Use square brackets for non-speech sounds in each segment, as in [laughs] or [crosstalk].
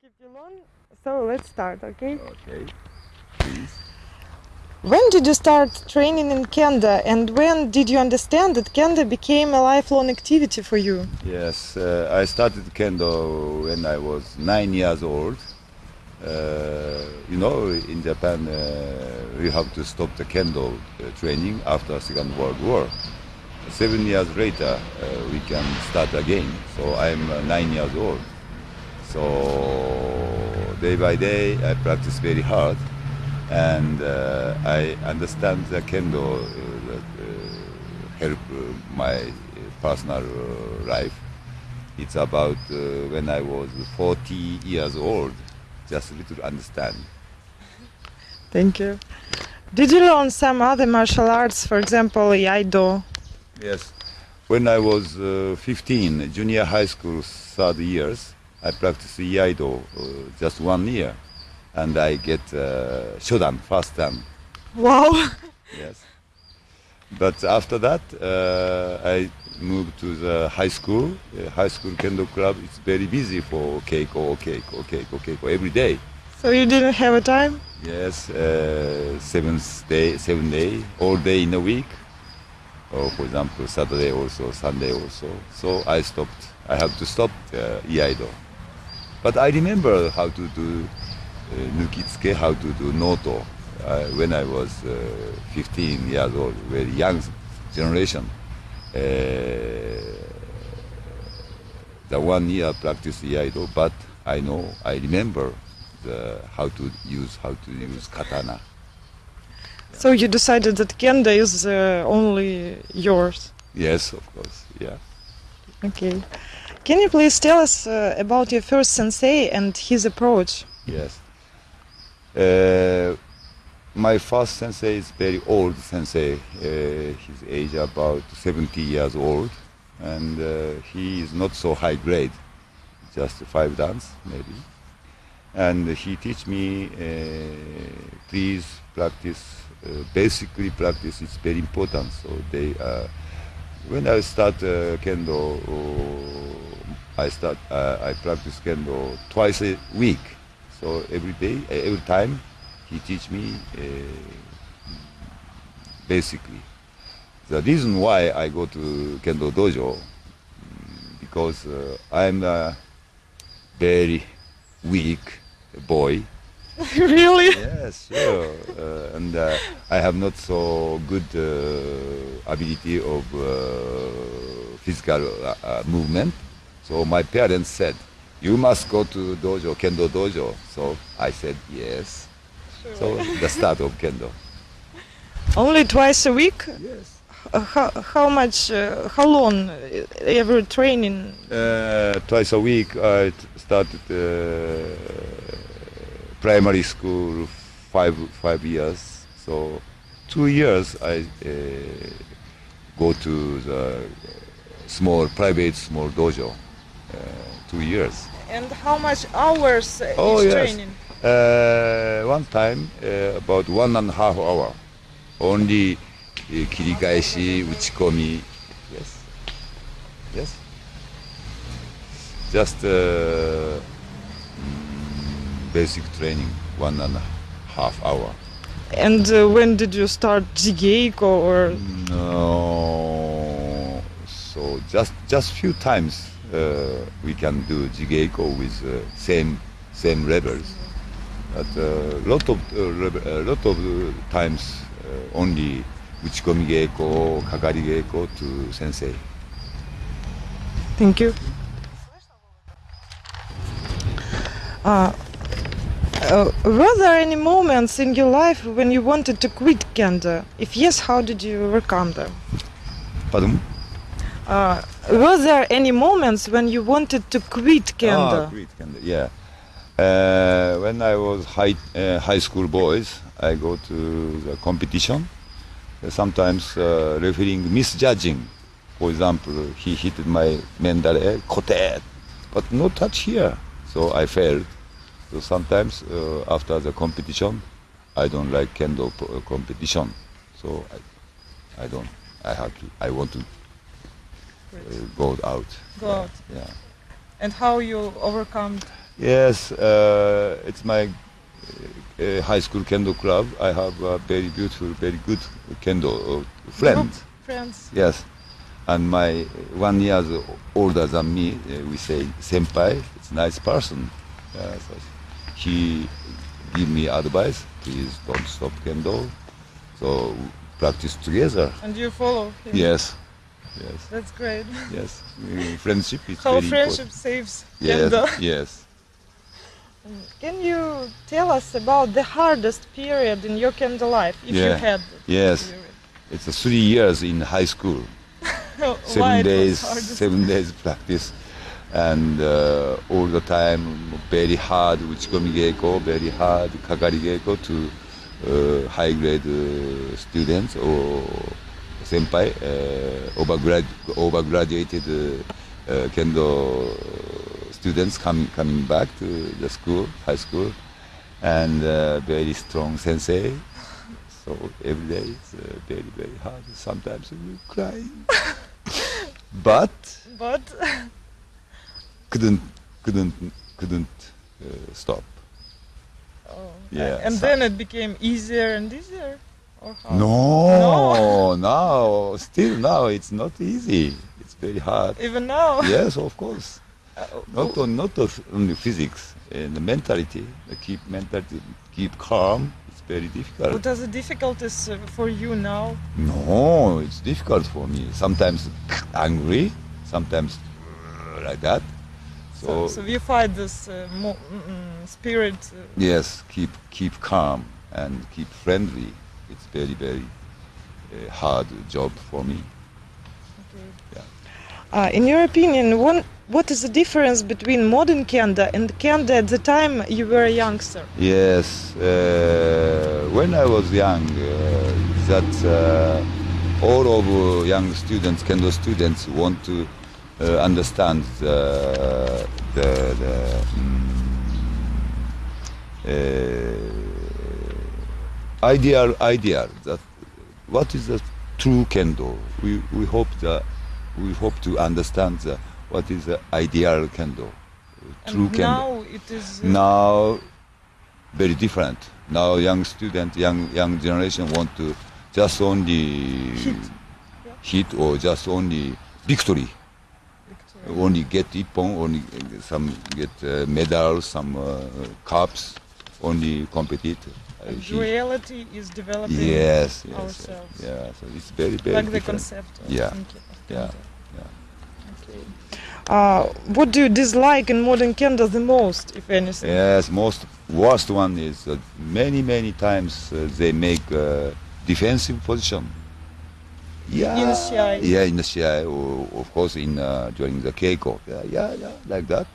keep you long, so let's start, okay? Okay. Please. When did you start training in kendo, and when did you understand that kendo became a lifelong activity for you? Yes, uh, I started kendo when I was nine years old. Uh, you know, in Japan, uh, we have to stop the kendo uh, training after Second World War. Seven years later, uh, we can start again. So I'm uh, nine years old. So day by day, I practice very hard, and uh, I understand the kendo uh, that uh, help uh, my personal uh, life. It's about uh, when I was 40 years old, just a little understand. Thank you. Did you learn some other martial arts, for example, Iaido? Yes. When I was uh, 15, junior high school, third years, I practice Iaido uh, just one year, and I get uh, Shodan first time. Wow! [laughs] Yes. But after that, uh, I moved to the high school. Uh, high school kendo club. It's very busy for keiko, keiko, keiko, keiko every day. So you didn't have a time? Yes, uh, seven day, seven day, all day in a week. Or for example, Saturday also, Sunday also. So I stopped. I have to stop uh, iaido. But I remember how to do uh, nukitsuke, how to do noto. Uh, when I was uh, 15 years old, very young generation. Uh, the one year practice iaido, but I know, I remember the, how to use how to use katana. So you decided that kendo is uh, only yours. Yes, of course. Yeah. Okay. Can you please tell us uh, about your first sensei and his approach? Yes. Uh, my first sensei is very old sensei. Uh, his age about 70 years old, and uh, he is not so high grade, just five dance maybe. And he teach me, uh, please practice. Uh, basically, practice is very important. So they, uh, when I start uh, kendo, uh, I start, uh, I practice kendo twice a week. So every day, uh, every time, he teach me uh, basically. The reason why I go to kendo dojo because uh, I'm a very weak boy. [laughs] really? Yes, sure. Uh, and uh, I have not so good uh, ability of uh, physical uh, uh, movement. So my parents said, "You must go to dojo, kendo dojo." So I said yes. So the start of kendo. [laughs] Only twice a week? Yes. How, how much, uh, how long every training? Uh, twice a week I started uh, primary school five five years. So two years I uh, go to the small private small dojo. Uh, two years. And how much hours uh, oh, yes. training? Uh, one time uh, about one and a half hour. Only uh, kirikaeshi, uchikomi. Yes. Yes. Just. Uh, basic training, one and a half hour. And uh, when did you start Jigeiko or No. So just just few times uh, we can do jigeiko with uh, same same levels. But uh, lot of uh, level- uh, lot of uh, times uh, only uchikomi geiko, kakari geiko to sensei. Thank you. Uh, uh, were there any moments in your life when you wanted to quit kendo? If yes, how did you overcome them? Pardon? Uh, were there any moments when you wanted to quit kendo? Ah, quit kendo. Yeah. Uh, when I was high uh, high school boys, I go to the competition. Uh, Sometimes uh, refereeing misjudging. For example, he hit my mendare kote, but no touch here. So I failed. So sometimes uh, after the competition, I don't like kendo uh, competition. So I, I don't. I have to. I want to uh, go out. Go out. Yeah. And how you overcome? Yes, uh, it's my uh, high school kendo club. I have a very beautiful, very good kendo uh, friend. Friends. Yes, and my one year older than me, uh, we say senpai. It's a nice person. Yeah, so he give me advice. Please don't stop kendo. So practice together. And you follow him. Yes, yes, That's great. [laughs] yes. Uh, friendship is How very friendship saves important. kendo. Yes, [laughs] yes. Can you tell us about the hardest period in your kendo life, if you Yeah. had? Yes. period? It's a three years in high school. [laughs] Seven days, seven days practice, and uh, all the time very hard uchikomi geiko, very hard kakari geiko to uh, high grade uh, students or senpai, uh, overgrad overgraduated uh, uh, kendo students coming coming back to the school, high school, and uh, very strong sensei. So every day it's uh, very very hard. Sometimes we cry, [laughs] but But [laughs] couldn't couldn't couldn't uh, stop. oh, Yeah, and so- then it became easier and easier, or how? No, no, [laughs] still now it's not easy. It's very hard. Even now. [laughs] yes, of course. Uh, Not on, not of only physics and the mentality. The keep mentality, keep calm. It's very difficult. What are the difficulties uh, for you now? No, it's difficult for me. Sometimes angry, sometimes uh, like that. So, So, so you fight this uh, mo- mm, mm, spirit. Uh, yes, keep keep calm and keep friendly. It's very very uh, hard job for me. okay. Yeah. Uh, in your opinion, one, what is the difference between modern kendo and kendo at the time you were a youngster? Yes, uh, when I was young, uh, that uh, all of uh, young students, kendo students, want to uh, understand the, the, the mm, uh, ideal ideal that what is the true kendo. We, we hope that we hope to understand the, what is the ideal kendo, true and kendo now it is. uh, now very different now young student young young generation want to just only Hit. hit or just only victory Only get ippon only some get uh, medals some uh, cups only compete uh, reality is developing yes yes ourselves. yeah so it's very very like the concept of Yeah. Yeah. yeah. Okay. Uh, what do you dislike in modern kendo the most, if anything? Yes, most worst one is that many many times uh, they make uh, defensive position. Yeah, In the Shiai. Yeah, in the Shiai, or of course in uh, during the Keiko. Yeah, yeah, yeah, like that.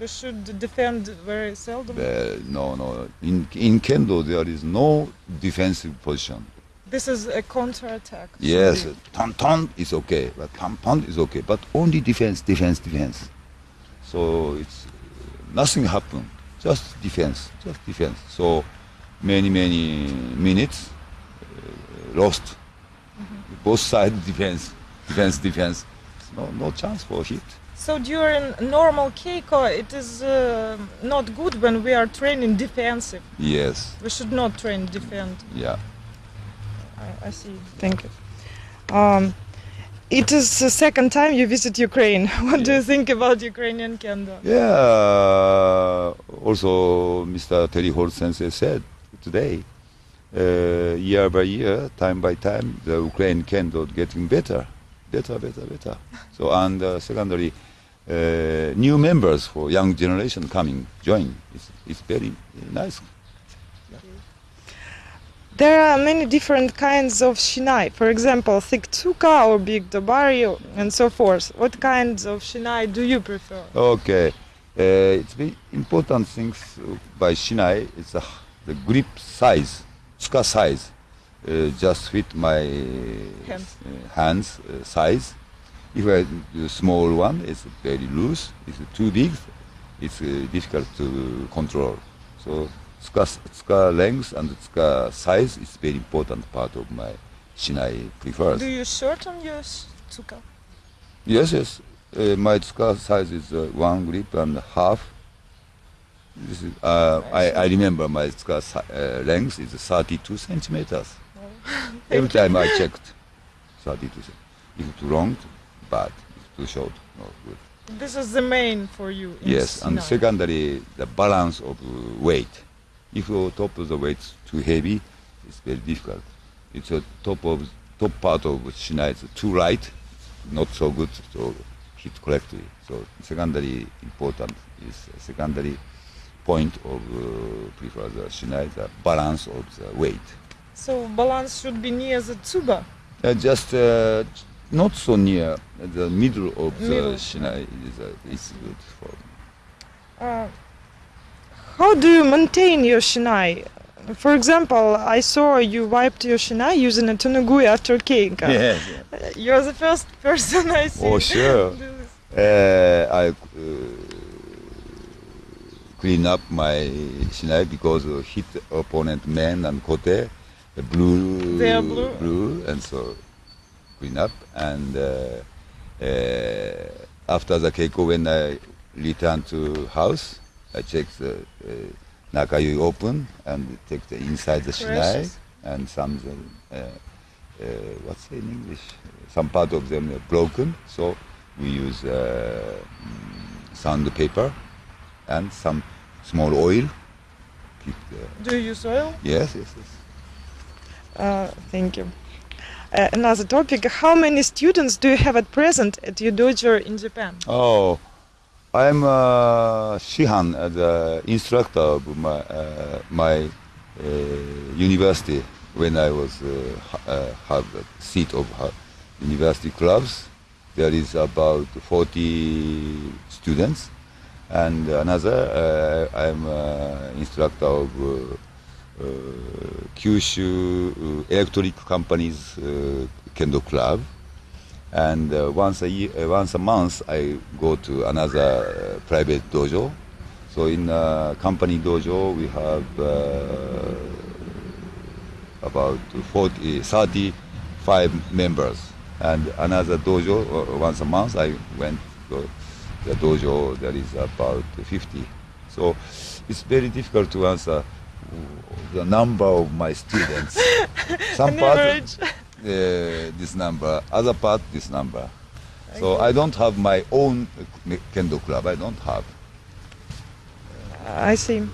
We should defend very seldom. Uh, no, no. In in kendo there is no defensive position. This is a counterattack. Yes, ton ton is okay, but ton ton is okay, but only defense, defense, defense. So it's nothing happened, just defense, just defense. So many many minutes uh, lost. Both sides defense, defense, defense. No no chance for hit. So during normal keiko, it is uh, not good when we are training defensive. Yes, We should not train defend. yeah. I, I see. Thank you. Um, it is the second time you visit Ukraine. [laughs] What do you think about Ukrainian kendo? Yeah. Also, Mr. Terry Holt Sensei said today, uh, year by year, time by time, the Ukraine kendo getting better, better, better, better. So, and uh, secondly, uh, new members for young generation coming join. It's, it's very nice. There are many different kinds of shinai. For example, thick tsuka or big dobari and so forth. What kinds of shinai do you prefer? Okay, uh, it's very important things uh, by Shinai. It's the, the grip size, tsuka size, uh, just fit my Hands. uh, hands uh, size. If I do small one, it's very loose. It's too big, it's uh, difficult to control. So tsuka, tsuka length and tsuka size is very important part of my Shinai prefers. Do you shorten your tsuka? Yes, yes. Uh, my tsuka size is uh, one grip and a half. This is, uh, I, I remember my skirt uh, length is 32 centimeters. [laughs] Every time I checked, 32 centimeters. If it's long, bad. If too short, no good. This is the main for you. in Yes, and secondary, the balance of uh, weight. If your top of the weight is too heavy, it's very difficult. It's a top of top part of shinai is too light, not so good to hit correctly. So secondary important is secondary point of uh, prefer the the balance of the weight. So balance should be near the tsuba. Uh, just uh, not so near the middle of the Middle. shinai is, uh, is good for. Uh, how do you maintain your shinai? For example, I saw you wiped your shinai using a tenugui after keiko. [laughs] Uh, Yes. You're the first [laughs] person I see. Oh, sure. [laughs] Uh, I uh, clean up my shinai because uh, hit opponent men and kote, the blue, are blue? and so clean up. And uh, uh, after the keiko, when I return to house, I check the uh, nakayui open and take the inside the shinai Precious. and some uh, uh, what's in English? Some part of them are broken, so we use uh, mm, sandpaper and some small oil. Keep the, Do you use oil? yes, yes, yes. Uh, thank you. Uh, another topic: How many students do you have at present at your dojo in Japan? Oh, I'm uh, Shihan, uh, the instructor of my, uh, my uh, university when I was uh, uh, have the seat of university clubs. There is about 40 students, and another uh, I'm uh, instructor of uh, uh Kyushu uh, Electric Company's uh, Kendo Club and once a year, once a month, I go to another private dojo. So in company dojo, we have about 40, 35 members, and another dojo once a month. I went the dojo. There is about 50. So it's very difficult to answer the number of my students. [laughs] Some part uh, this number, other part this number. So I don't have my own uh, kendo club. I don't have. I see.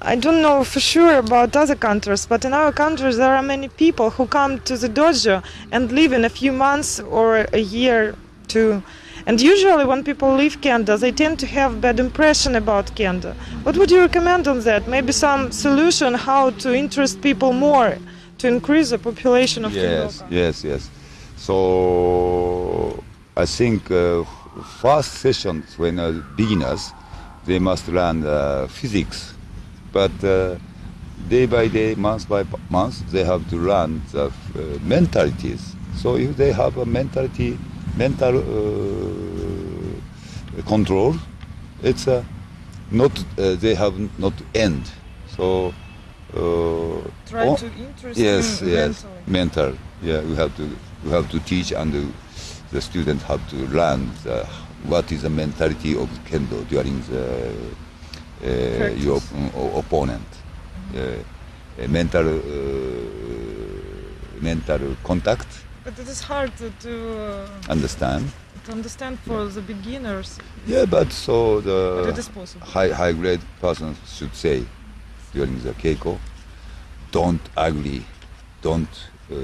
I don't know for sure about other countries, but in our country there are many people who come to the dojo and live in a few months or a year too. And usually when people leave kendo, they tend to have bad impression about kendo. What would you recommend on that? Maybe some solution how to interest people more to increase the population of Yes, kendoka? yes, yes. So I think uh, first sessions when uh, beginners, they must learn uh, physics, but uh, day by day, month by month, they have to learn the uh, mentalities. So if they have a mentality, mental uh, control, it's uh, not uh, they have not end. So. Uh, Try o- to interest yes them yes mentally. mental yeah we have to we have to teach and the, the student have to learn the, what is the mentality of kendo during the uh, your opponent uh, a mental uh, mental contact But it is hard to, to, uh, understand. to understand for the beginners, yeah but so the possible. high high grade person should say during the keiko don't ugly don't uh,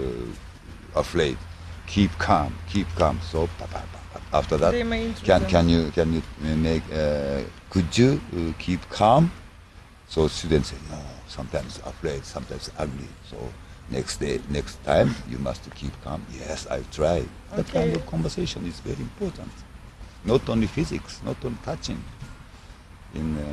afraid. Keep calm keep calm. So after that They may interest can them. can you can you make uh, could you uh, keep calm? So students say no sometimes afraid sometimes ugly. So next day next time you must keep calm yes i try that kind of conversation is very important not only physics not only touching in uh,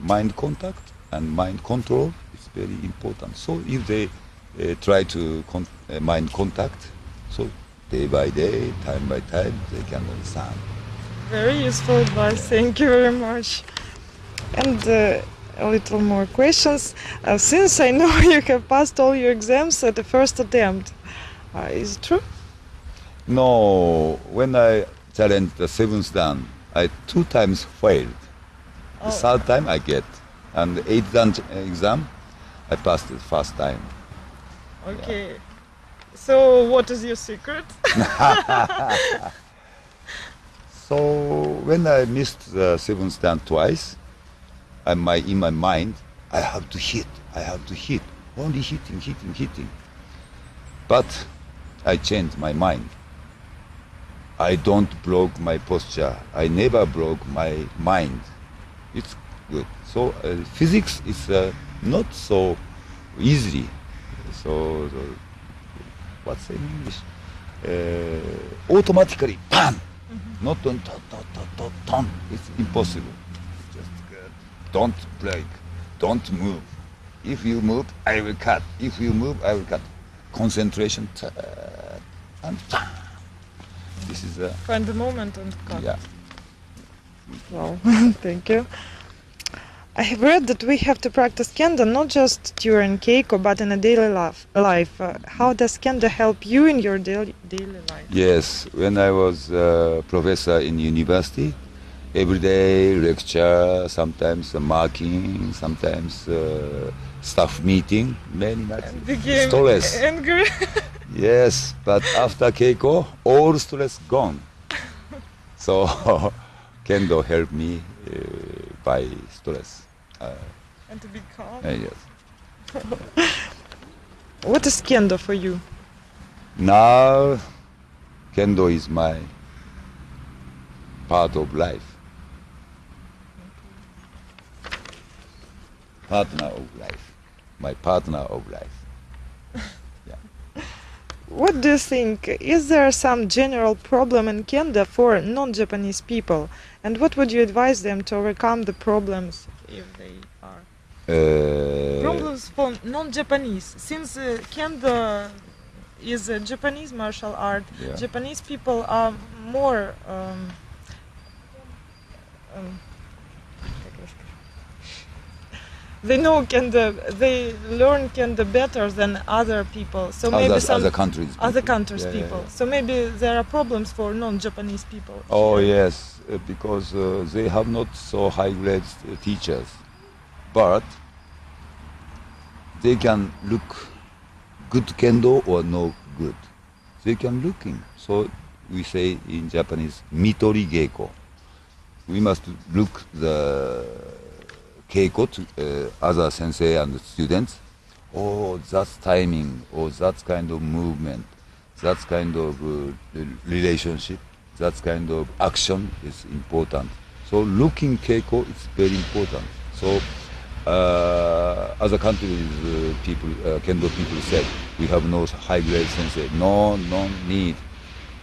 mind contact and mind control it's very important. So if they uh, try to con- uh, mind contact, so day by day, time by time, they can understand. Very useful advice. Thank you very much. And uh, a little more questions. Uh, since I know [laughs] you have passed all your exams at the first attempt, uh, is it true? No, when I challenged the seventh dan, I two times failed. The third time I get, and the eighth dan- exam, I passed it first time. Okay. So, what is your secret? [laughs] [laughs] So when I missed the seventh stand twice, I, my in my mind, I have to hit, I have to hit, only hitting, hitting, hitting. But I changed my mind. I don't broke my posture. I never broke my mind. It's good. So uh, physics is uh, not so easy. So, so what's in English? Uh, automatically, bam! Not on ton, ton, ton, ton, ton. It's impossible. Just don't break. Don't move. If you move, I will cut. If you move, I will cut. Concentration. and. This is a Find the moment and cut. yeah. Wow, [laughs] thank you. I have read that we have to practice kendo not just during keiko but in a daily life. life. Uh, how does kendo help you in your daily, daily life? Yes, when I was uh, professor in university, every day lecture, sometimes uh, marking, sometimes uh, staff meeting, many much stress. angry. Yes, but after Keiko, all stress gone. So [laughs] Kendo helped me uh, by stress. Uh, and to be calm. uh, yes. [laughs] What is kendo for you? Now, Kendo is my part of life. Partner of life. My partner of life. Yeah. What do you think? Is there some general problem in kendo for non-Japanese people? And what would you advise them to overcome the problems if they are? Uh, problems for non-Japanese. Since uh, kendo is a Japanese martial art, Yeah. Japanese people are more. Um, um, they know kendo. They learn kendo better than other people. So maybe other, some other countries. other people. countries Yeah, yeah, people. yeah. So maybe there are problems for non-Japanese people. Oh here. yes, uh, because uh, they have not so high grade uh, teachers, but they can look good kendo or no good. They can looking. So we say in Japanese, mitori geiko. We must look the keiko to uh, other sensei and students. Oh, that's timing, or that's kind of movement, that's kind of uh, relationship, that kind of action is important. So looking keiko is very important. So uh, other countries uh, people, uh, kendo people said, we have no high grade sensei. No, no need.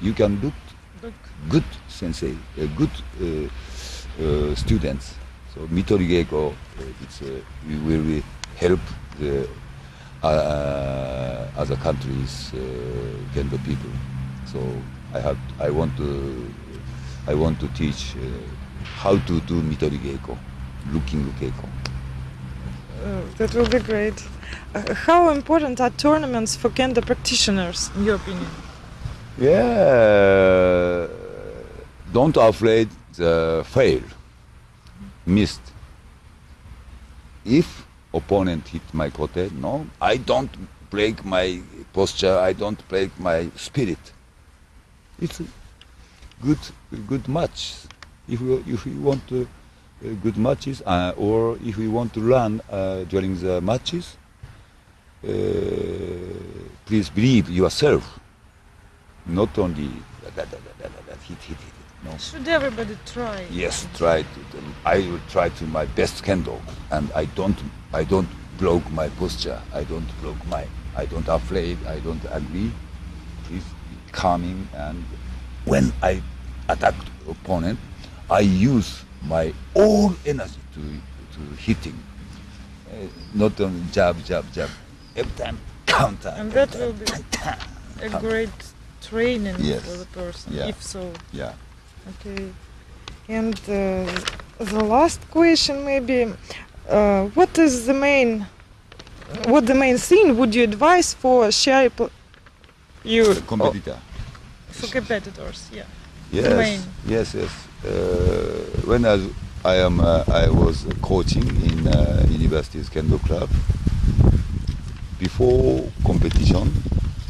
You can look Look, good sensei, uh, good uh, uh, students. So Mitori Geiko, uh, it's, uh, we will help the uh, other countries uh, kendo people. So I have, I want to, I want to teach uh, how to do Mitori Geiko, looking Geiko. uh, that will be great. Uh, how important are tournaments for kendo practitioners, in your opinion? Yeah, don't afraid the fail, missed. If opponent hit my kote, no, I don't break my posture. I don't break my spirit. It's a good, good match. If we, if we want to, uh, good matches, uh, or if we want to run uh, during the matches, uh, please believe yourself not only that, that, that, that, that, hit, hit, hit. No. Should everybody try? Yes, try to. I will try to my best kendo, and I don't. I don't block my posture. I don't block my. I don't afraid. I don't agree. Please be calming, and when I attack opponent, I use my all energy to to hitting. Uh, not only jab, jab, jab. Every time counter. And that will be counter. a great training Yes. for the person, Yeah. if so. Yeah. Okay. And uh, the last question, maybe, uh, what is the main, what the main thing would you advise for share you Competitor. for competitors? Yeah. Yes, yes, yes. Uh, when I was I am. Uh, I was coaching in uh, University's Kendo Club. Before competition,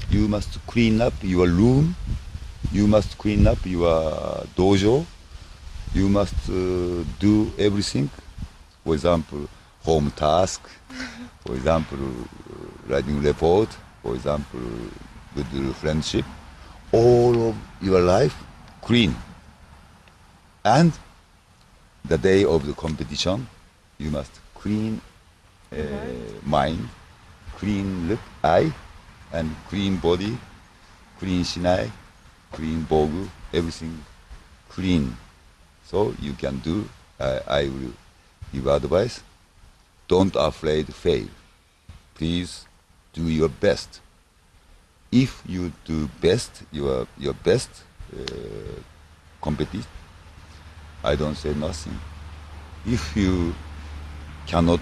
you must clean up your room. You must clean up your dojo. You must uh, do everything. For example, home task. For example, uh, writing report. For example, good friendship. All of your life clean. And the day of the competition, you must clean uh, mind, clean lip, eye, and clean body, clean shinai, clean bogu, everything clean. So you can do. Uh, I will give advice. Don't afraid fail. Please do your best. If you do best, your your best uh, compete. I don't say nothing. If you cannot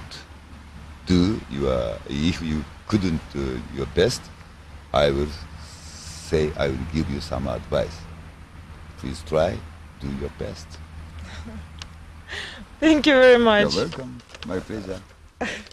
do your, if you couldn't do your best, I will say I will give you some advice. Please try, do your best. [laughs] Thank you very much. You're welcome. My pleasure. [laughs]